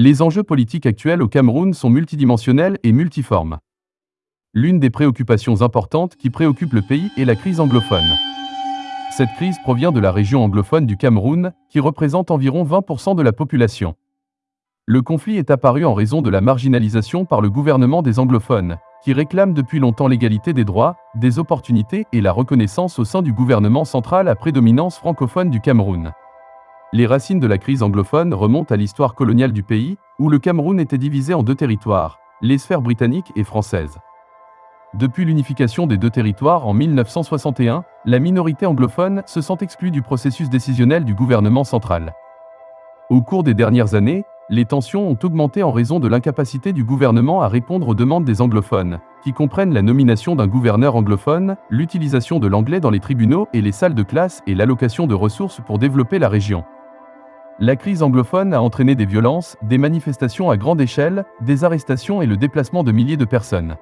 Les enjeux politiques actuels au Cameroun sont multidimensionnels et multiformes. L'une des préoccupations importantes qui préoccupe le pays est la crise anglophone. Cette crise provient de la région anglophone du Cameroun, qui représente environ 20% de la population. Le conflit est apparu en raison de la marginalisation par le gouvernement des anglophones, qui réclament depuis longtemps l'égalité des droits, des opportunités et la reconnaissance au sein du gouvernement central à prédominance francophone du Cameroun. Les racines de la crise anglophone remontent à l'histoire coloniale du pays, où le Cameroun était divisé en deux territoires, les sphères britanniques et françaises. Depuis l'unification des deux territoires en 1961, la minorité anglophone se sent exclue du processus décisionnel du gouvernement central. Au cours des dernières années, les tensions ont augmenté en raison de l'incapacité du gouvernement à répondre aux demandes des anglophones, qui comprennent la nomination d'un gouverneur anglophone, l'utilisation de l'anglais dans les tribunaux et les salles de classe et l'allocation de ressources pour développer la région. La crise anglophone a entraîné des violences, des manifestations à grande échelle, des arrestations et le déplacement de milliers de personnes.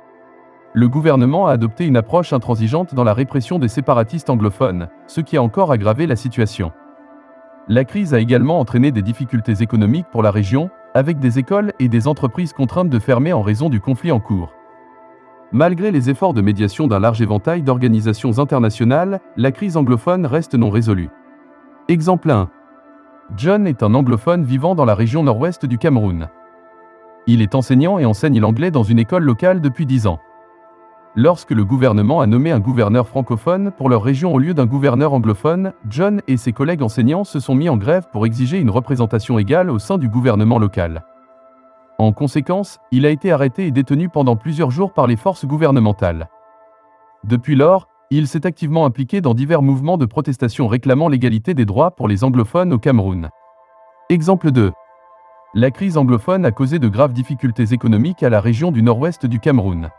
Le gouvernement a adopté une approche intransigeante dans la répression des séparatistes anglophones, ce qui a encore aggravé la situation. La crise a également entraîné des difficultés économiques pour la région, avec des écoles et des entreprises contraintes de fermer en raison du conflit en cours. Malgré les efforts de médiation d'un large éventail d'organisations internationales, la crise anglophone reste non résolue. Exemple 1. John est un anglophone vivant dans la région nord-ouest du Cameroun. Il est enseignant et enseigne l'anglais dans une école locale depuis 10 ans. Lorsque le gouvernement a nommé un gouverneur francophone pour leur région au lieu d'un gouverneur anglophone, John et ses collègues enseignants se sont mis en grève pour exiger une représentation égale au sein du gouvernement local. En conséquence, il a été arrêté et détenu pendant plusieurs jours par les forces gouvernementales. Depuis lors, il s'est activement impliqué dans divers mouvements de protestation réclamant l'égalité des droits pour les anglophones au Cameroun. Exemple 2. La crise anglophone a causé de graves difficultés économiques à la région du nord-ouest du Cameroun.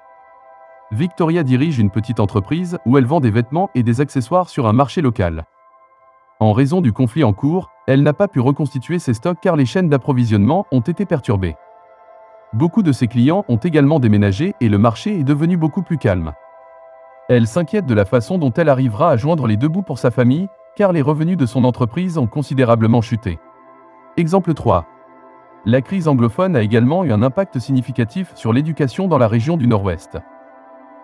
Victoria dirige une petite entreprise où elle vend des vêtements et des accessoires sur un marché local. En raison du conflit en cours, elle n'a pas pu reconstituer ses stocks car les chaînes d'approvisionnement ont été perturbées. Beaucoup de ses clients ont également déménagé et le marché est devenu beaucoup plus calme. Elle s'inquiète de la façon dont elle arrivera à joindre les deux bouts pour sa famille, car les revenus de son entreprise ont considérablement chuté. Exemple 3. La crise anglophone a également eu un impact significatif sur l'éducation dans la région du Nord-Ouest.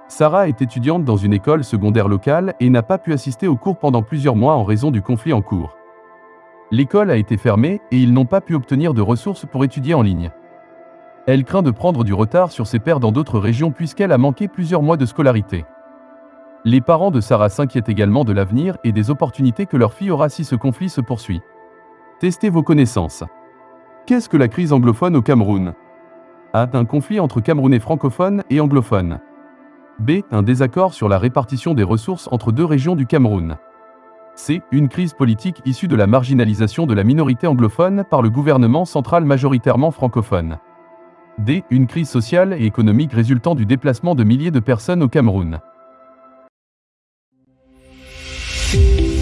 Sarah est étudiante dans une école secondaire locale et n'a pas pu assister aux cours pendant plusieurs mois en raison du conflit en cours. L'école a été fermée et ils n'ont pas pu obtenir de ressources pour étudier en ligne. Elle craint de prendre du retard sur ses pairs dans d'autres régions puisqu'elle a manqué plusieurs mois de scolarité. Les parents de Sarah s'inquiètent également de l'avenir et des opportunités que leur fille aura si ce conflit se poursuit. Testez vos connaissances. Qu'est-ce que la crise anglophone au Cameroun? A. Un conflit entre Camerounais francophones et anglophones. B. Un désaccord sur la répartition des ressources entre deux régions du Cameroun. C. Une crise politique issue de la marginalisation de la minorité anglophone par le gouvernement central majoritairement francophone. D. Une crise sociale et économique résultant du déplacement de milliers de personnes au Cameroun. You.